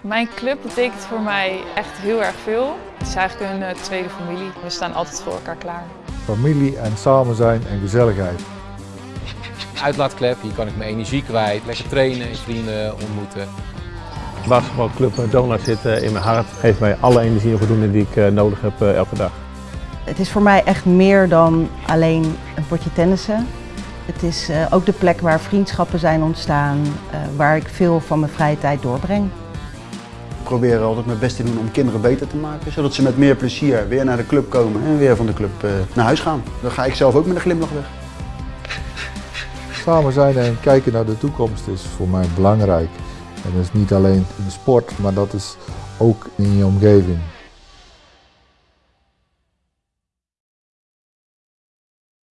Mijn club betekent voor mij echt heel erg veel. Het is eigenlijk een uh, tweede familie. We staan altijd voor elkaar klaar. Familie en samen zijn en gezelligheid. Uitlaatklep, hier kan ik mijn energie kwijt, lekker trainen, vrienden ontmoeten. Basketbalclub Donald zit in mijn hart, geeft mij alle energie en voldoening die ik uh, nodig heb uh, elke dag. Het is voor mij echt meer dan alleen een potje tennissen. Het is uh, ook de plek waar vriendschappen zijn ontstaan, waar ik veel van mijn vrije tijd doorbreng. Ik probeer altijd mijn best te doen om kinderen beter te maken, zodat ze met meer plezier weer naar de club komen en weer van de club naar huis gaan. Dan ga ik zelf ook met een glimlach weg. Samen zijn en kijken naar de toekomst is voor mij belangrijk. En dat is niet alleen in de sport, maar dat is ook in je omgeving.